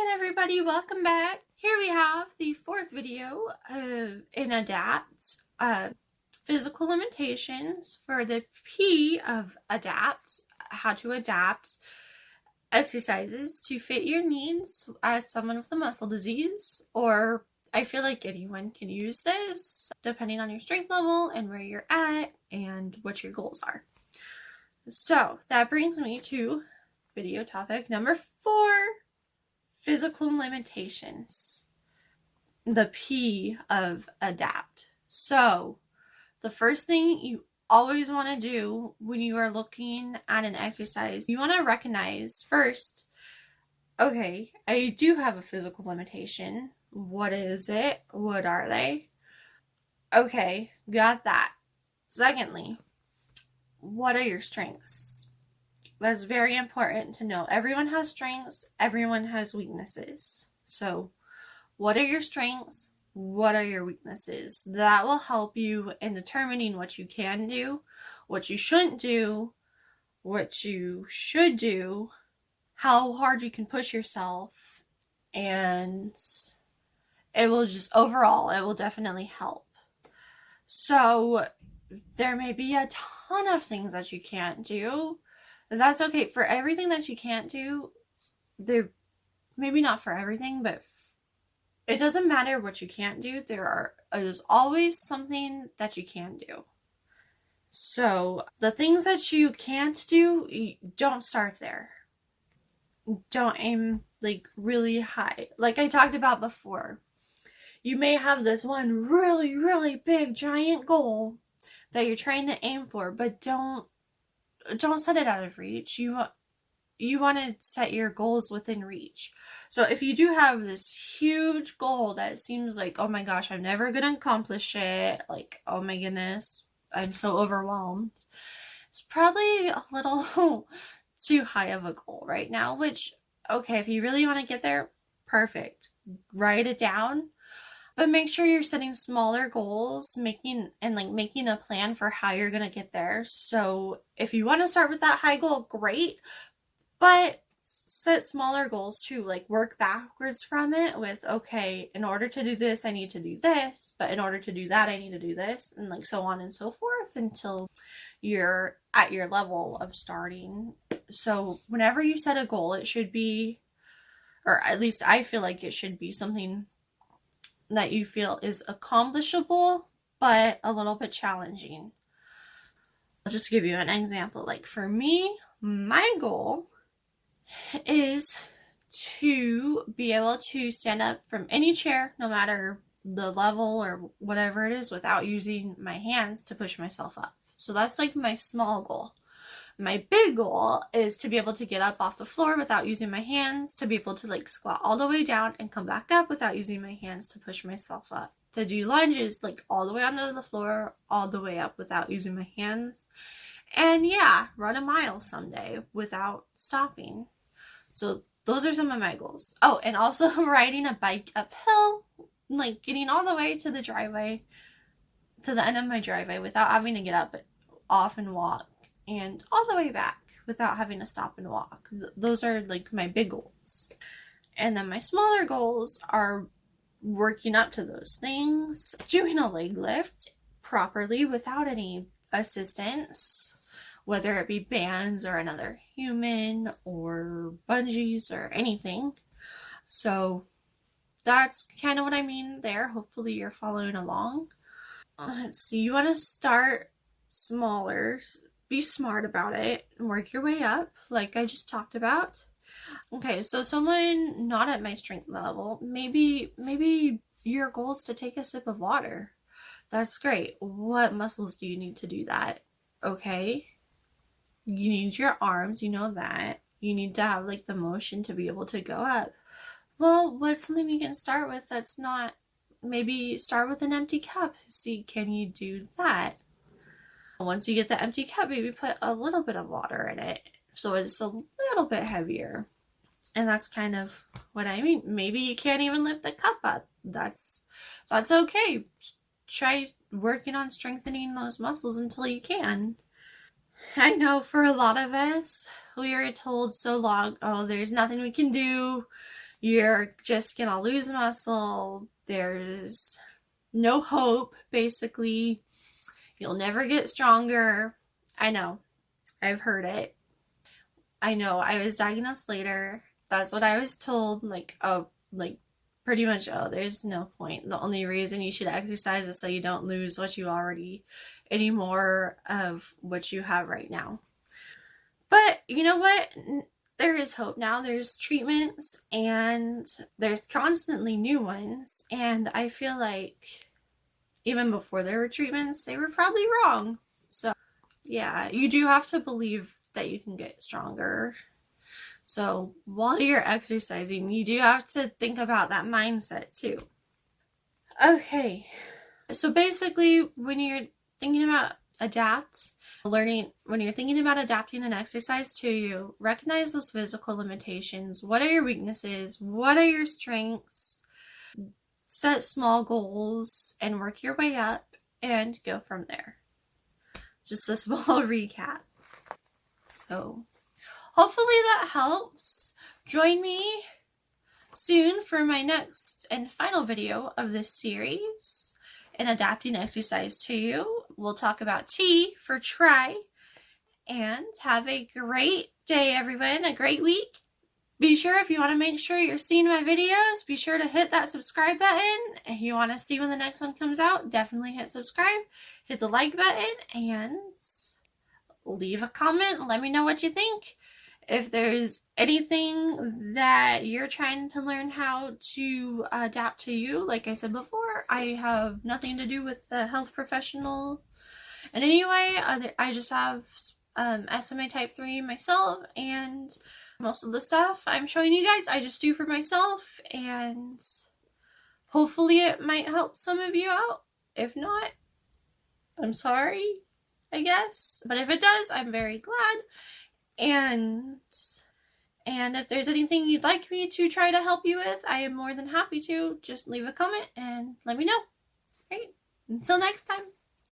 again everybody, welcome back. Here we have the fourth video of in ADAPT, uh, physical limitations for the P of ADAPT, how to adapt exercises to fit your needs as someone with a muscle disease or I feel like anyone can use this depending on your strength level and where you're at and what your goals are. So that brings me to video topic number four physical limitations. The P of adapt. So, the first thing you always want to do when you are looking at an exercise, you want to recognize first, okay, I do have a physical limitation. What is it? What are they? Okay, got that. Secondly, what are your strengths? That's very important to know. Everyone has strengths, everyone has weaknesses. So, what are your strengths? What are your weaknesses? That will help you in determining what you can do, what you shouldn't do, what you should do, how hard you can push yourself, and it will just overall, it will definitely help. So, there may be a ton of things that you can't do that's okay. For everything that you can't do, there maybe not for everything, but f- it doesn't matter what you can't do. There are there's always something that you can do. So the things that you can't do, don't start there. Don't aim like really high. Like I talked about before. You may have this one really, really big giant goal that you're trying to aim for, but don't don't set it out of reach. You you want to set your goals within reach. So if you do have this huge goal that seems like, oh my gosh, I'm never to accomplish it, like, oh my goodness, I'm so overwhelmed. It's probably a little too high of a goal right now, which okay, if you really want to get there, perfect. Write it down but make sure you're setting smaller goals making and like making a plan for how you're going to get there. So if you want to start with that high goal great but set smaller goals too like work backwards from it with okay in order to do this i need to do this but in order to do that i need to do this and like so on and so forth until you're at your level of starting. So whenever you set a goal it should be or at least i feel like it should be something that you feel is accomplishable but a little bit challenging. I'll just give you an example. Like for me, my goal is to be able to stand up from any chair, no matter the level or whatever it is, without using my hands to push myself up. So that's like my small goal. My big goal is to be able to get up off the floor without using my hands, to be able to like squat all the way down and come back up without using my hands to push myself up. To do lunges like all the way onto the floor, all the way up without using my hands. And yeah, run a mile someday without stopping. So those are some of my goals. Oh, and also riding a bike uphill, like getting all the way to the driveway, to the end of my driveway without having to get up off and walk and all the way back without having to stop and walk. Th- those are like my big goals. And then my smaller goals are working up to those things, doing a leg lift properly without any assistance, whether it be bands or another human or bungees or anything. So that's kind of what I mean there. Hopefully, you're following along. Uh, Let's see, you want to start smaller be smart about it and work your way up, like I just talked about. Okay, so someone not at my strength level, maybe maybe your goal is to take a sip of water. That's great. What muscles do you need to do that? Okay. You need your arms, you know that. You need to have like the motion to be able to go up. Well, what's something you can start with that's not maybe start with an empty cup. See, can you do that? Once you get the empty cup, maybe put a little bit of water in it so it's a little bit heavier. And that's kind of what I mean. Maybe you can't even lift the cup up. That's that's okay. Try working on strengthening those muscles until you can. I know for a lot of us, we were told so long, oh, there's nothing we can do. you're just gonna lose muscle. There's no hope, basically. You'll never get stronger. I know. I've heard it. I know. I was diagnosed later. That's what I was told. Like, oh, like pretty much, oh, there's no point. The only reason you should exercise is so you don't lose what you already, any more of what you have right now. But you know what? There is hope now. There's treatments and there's constantly new ones. And I feel like even before there were treatments, they were probably wrong. So, yeah, you do have to believe that you can get stronger. So, while you're exercising, you do have to think about that mindset too. Okay, so basically, when you're thinking about adapt, learning, when you're thinking about adapting an exercise to you, recognize those physical limitations. What are your weaknesses? What are your strengths? Set small goals and work your way up and go from there. Just a small recap. So, hopefully that helps. Join me soon for my next and final video of this series and adapting exercise to you. We'll talk about T for try. And have a great day, everyone. A great week. Be sure if you want to make sure you're seeing my videos, be sure to hit that subscribe button. If you want to see when the next one comes out, definitely hit subscribe. Hit the like button and leave a comment. Let me know what you think if there's anything that you're trying to learn how to adapt to you, like I said before, I have nothing to do with the health professional. And anyway, I just have um, SMA type 3 myself, and most of the stuff I'm showing you guys, I just do for myself, and hopefully it might help some of you out. If not, I'm sorry, I guess. But if it does, I'm very glad. And and if there's anything you'd like me to try to help you with, I am more than happy to. Just leave a comment and let me know. Right? Until next time.